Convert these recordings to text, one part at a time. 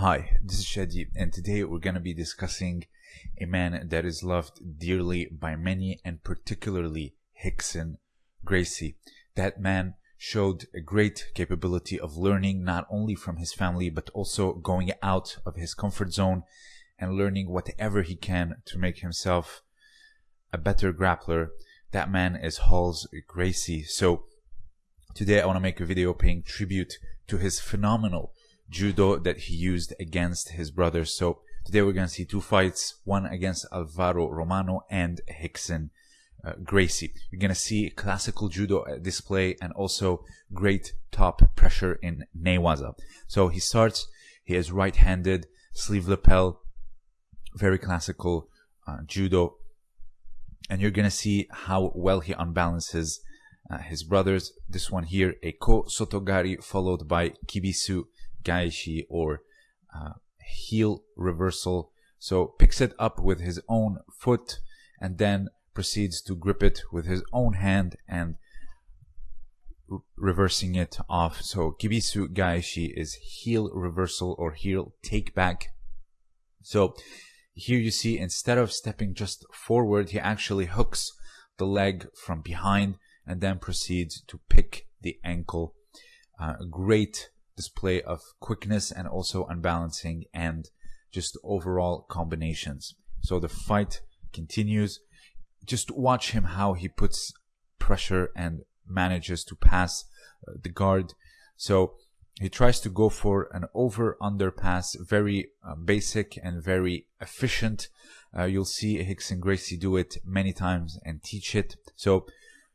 Hi, this is Shadi, and today we're going to be discussing a man that is loved dearly by many, and particularly Rickson Gracie. That man showed a great capability of learning not only from his family, but also going out of his comfort zone and learning whatever he can to make himself a better grappler. That man is Rolls Gracie. So today I want to make a video paying tribute to his phenomenal judo that he used against his brothers. So today we're going to see two fights, one against Alvaro Romano and Rickson uh, Gracie. You're going to see classical judo display and also great top pressure in Newaza. So he starts, he is right-handed, sleeve lapel, very classical uh, judo. And you're going to see how well he unbalances uh, his brothers. This one here, a ko sotogari followed by kibisu gaeshi or uh, heel reversal. So picks it up with his own foot and then proceeds to grip it with his own hand and reversing it off. So kibisu gaeshi is heel reversal or heel take back. So here you see instead of stepping just forward, he actually hooks the leg from behind and then proceeds to pick the ankle. Uh, great display of quickness and also unbalancing and just overall combinations. So the fight continues. Just watch him how he puts pressure and manages to pass uh, the guard. So he tries to go for an over under pass, very uh, basic and very efficient. Uh, you'll see Rickson Gracie do it many times and teach it. So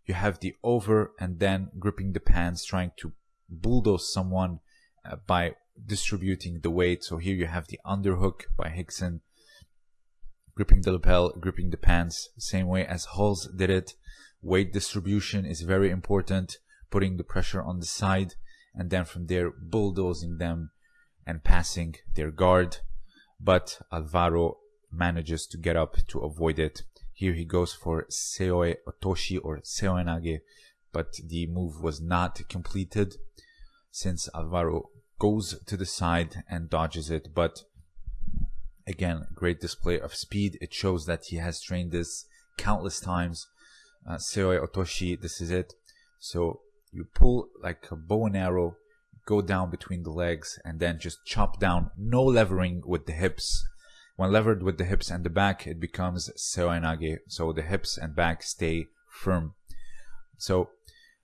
you have the over and then gripping the pants, trying to bulldoze someone uh, by distributing the weight. So here you have the underhook by Rickson, gripping the lapel, gripping the pants, same way as Rolls did it. Weight distribution is very important, putting the pressure on the side, and then from there bulldozing them and passing their guard. But Alvaro manages to get up to avoid it. Here he goes for Seoi Otoshi or Seoinage, but the move was not completed since Alvaro goes to the side and dodges it. But again, great display of speed. It shows that he has trained this countless times. Uh, Seoi Otoshi, this is it. So you pull like a bow and arrow, go down between the legs, and then just chop down. No levering with the hips. When levered with the hips and the back, it becomes Seoinage. So the hips and back stay firm. So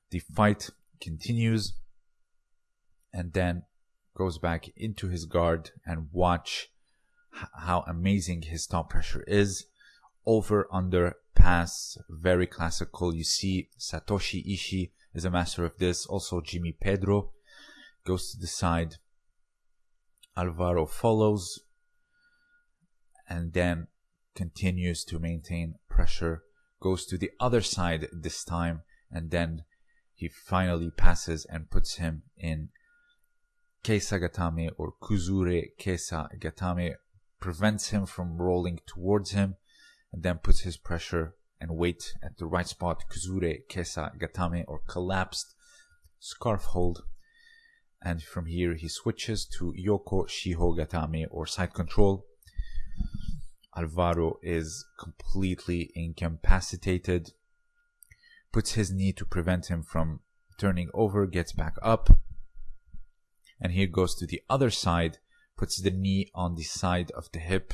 the fight continues, and then goes back into his guard and watch how amazing his top pressure is. Over, under, pass, very classical. You see Satoshi Ishii is a master of this. Also Jimmy Pedro goes to the side. Alvaro follows and then continues to maintain pressure. Goes to the other side this time and then he finally passes and puts him in Kesa Gatame or Kuzure Kesa Gatame prevents him from rolling towards him and then puts his pressure and weight at the right spot. Kuzure Kesa Gatame or collapsed scarf hold. And from here he switches to Yoko Shiho Gatame or side control. Alvaro is completely incapacitated, puts his knee to prevent him from turning over, gets back up, and here goes to the other side, puts the knee on the side of the hip,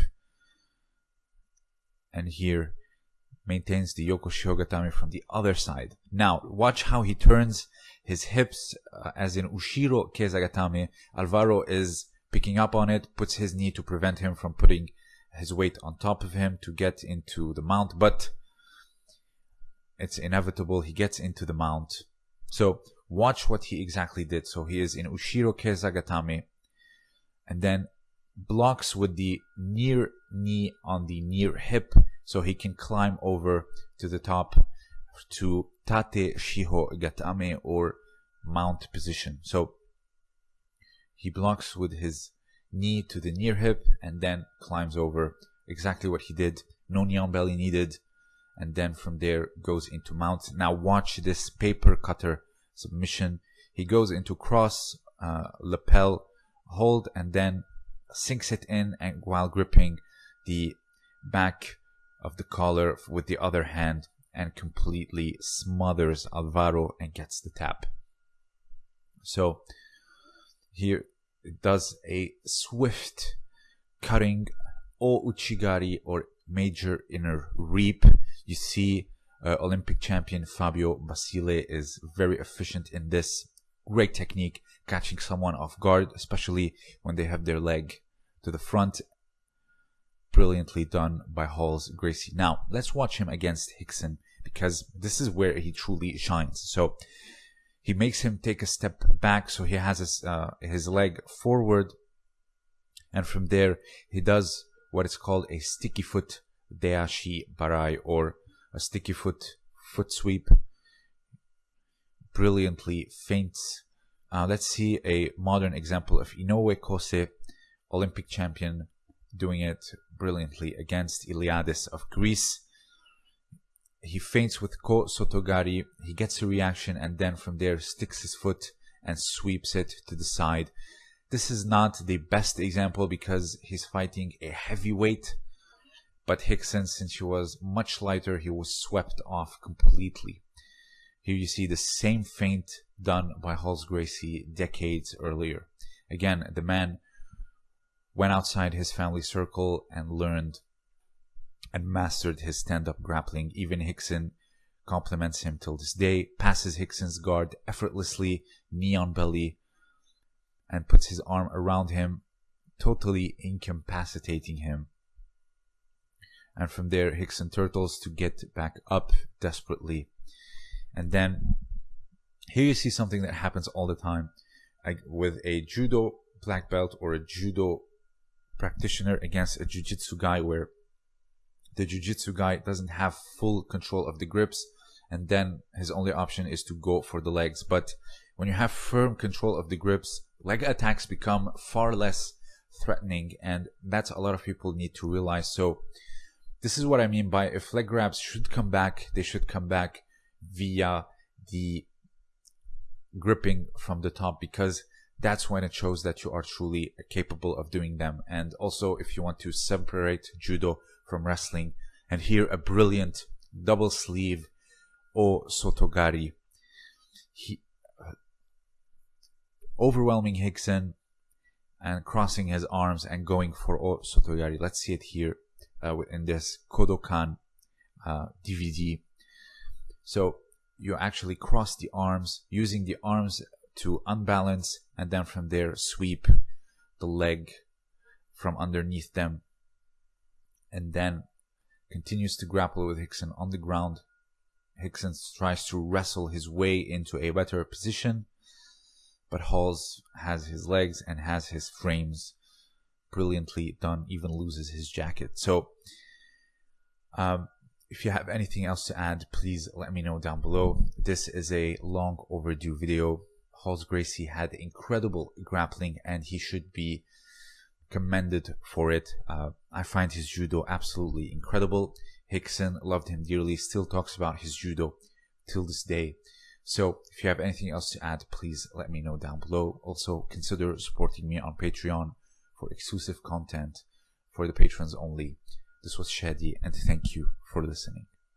and here maintains the Yoko Shihogatame from the other side. Now, watch how he turns his hips, uh, as in Ushiro Kesagatame. Alvaro is picking up on it, puts his knee to prevent him from putting his weight on top of him to get into the mount, but it's inevitable. He gets into the mount. So watch what he exactly did. So he is in Ushiro Kesagatame and then blocks with the near knee on the near hip so he can climb over to the top to Tate Shiho Gatame or mount position. So he blocks with his knee to the near hip and then climbs over exactly what he did. No knee on belly needed. And then from there goes into mount. Now watch this paper cutter submission. He goes into cross uh, lapel hold and then sinks it in and while gripping the back of the collar with the other hand and completely smothers Alvaro and gets the tap. So here it does a swift cutting o uchigari or major inner reap. You see uh, Olympic champion Fabio Basile is very efficient in this. Great technique, catching someone off guard, especially when they have their leg to the front. Brilliantly done by Rolls Gracie. Now, let's watch him against Rickson because this is where he truly shines. So, he makes him take a step back so he has his, uh, his leg forward and from there he does what is called a sticky foot deashi barai or a sticky foot foot sweep. Brilliantly feints uh, let's see a modern example of Inoue Kosei Olympic champion doing it brilliantly against Iliadis of Greece. He feints with Ko Sotogari, he gets a reaction and then from there sticks his foot and sweeps it to the side. This is not the best example because he's fighting a heavyweight, but Rickson, since he was much lighter, he was swept off completely. Here you see the same feint done by Rolls Gracie decades earlier. Again, the man went outside his family circle and learned and mastered his stand-up grappling. Even Rickson compliments him till this day, passes Rickson's guard effortlessly, knee on belly, and puts his arm around him, totally incapacitating him. And from there, Rickson turtles to get back up desperately. And then here you see something that happens all the time like with a judo black belt or a judo practitioner against a jiu-jitsu guy where the jiu-jitsu guy doesn't have full control of the grips and then his only option is to go for the legs but when you have firm control of the grips leg attacks become far less threatening and that's a lot of people need to realize so this is what i mean by if leg grabs should come back they should come back via the gripping from the top because that's when it shows that you are truly capable of doing them and also if you want to separate judo from wrestling. And here a brilliant double sleeve O Sotogari. He, uh, overwhelming Rickson and crossing his arms and going for O Sotogari. Let's see it here uh, in this Kodokan uh, DVD. So you actually cross the arms using the arms to unbalance and then from there sweep the leg from underneath them and then continues to grapple with Rickson on the ground. Rickson tries to wrestle his way into a better position, but Rolls has his legs and has his frames brilliantly done, even loses his jacket. So, um, if you have anything else to add, please let me know down below. This is a long overdue video. Rolls Gracie had incredible grappling and he should be commended for it. Uh, I find his judo absolutely incredible. Rickson loved him dearly, still talks about his judo till this day. So if you have anything else to add, please let me know down below. Also consider supporting me on Patreon for exclusive content for the patrons only. This was Shadi and thank you for listening.